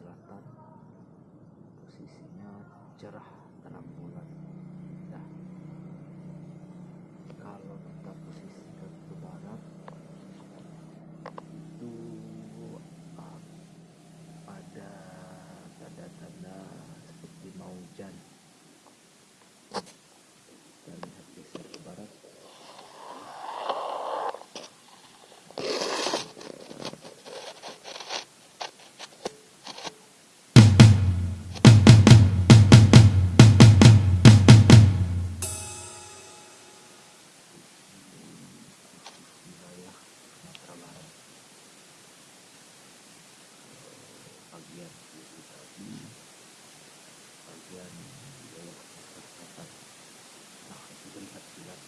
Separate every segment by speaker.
Speaker 1: selatan posisinya cerah terang bulan. Nah kalau kita posisikan ke barat itu ada tanda-tanda seperti mau hujan bagian kiri tadi bagian wilayah Sumatera Selatan nah itu terlihat jelas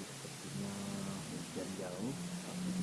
Speaker 1: Ini sepertinya hujan jauh tapi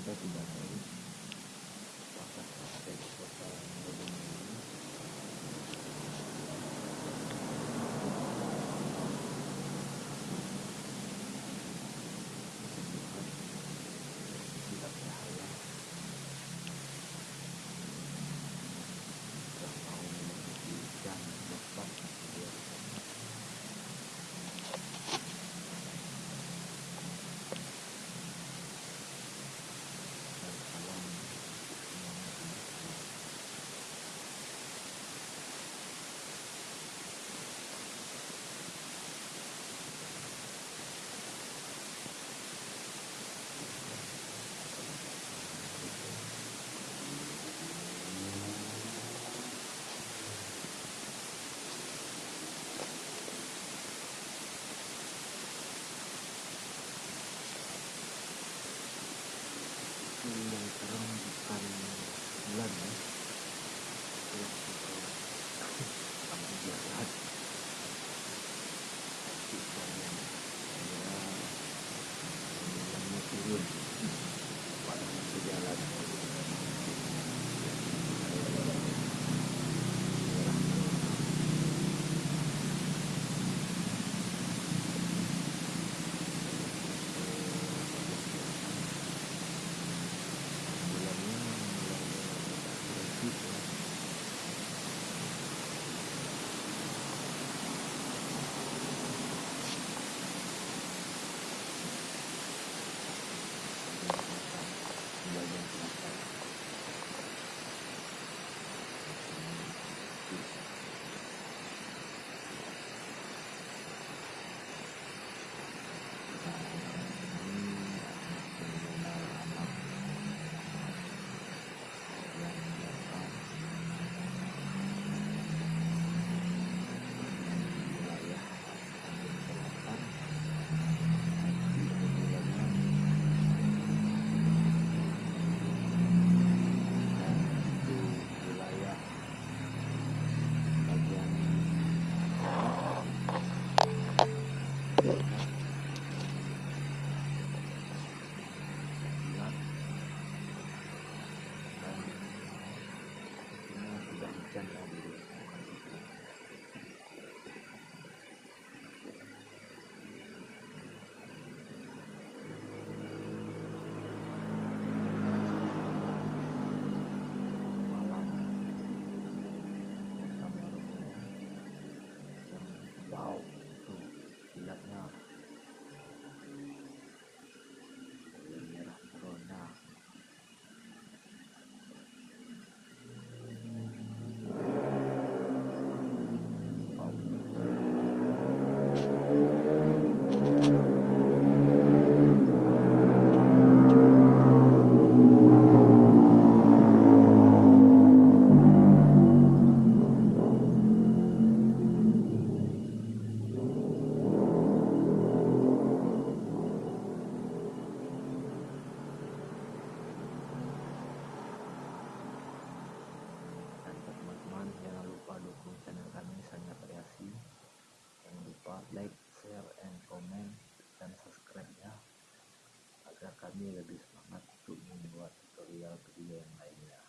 Speaker 1: kami lebih semangat untuk membuat tutorial video yang lainnya.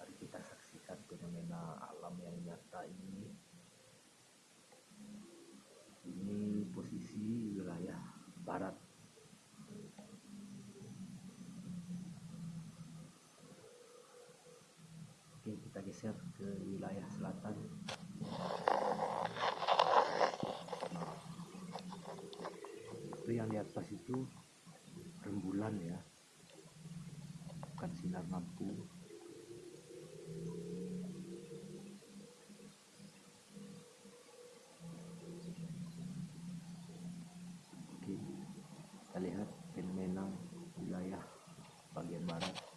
Speaker 1: Mari kita saksikan fenomena alam yang nyata ini. Ini posisi wilayah barat. Geser ke wilayah selatan. Nah, itu yang di atas itu rembulan ya. Bukan sinar lampu. Oke kita lihat fenomena wilayah bagian barat.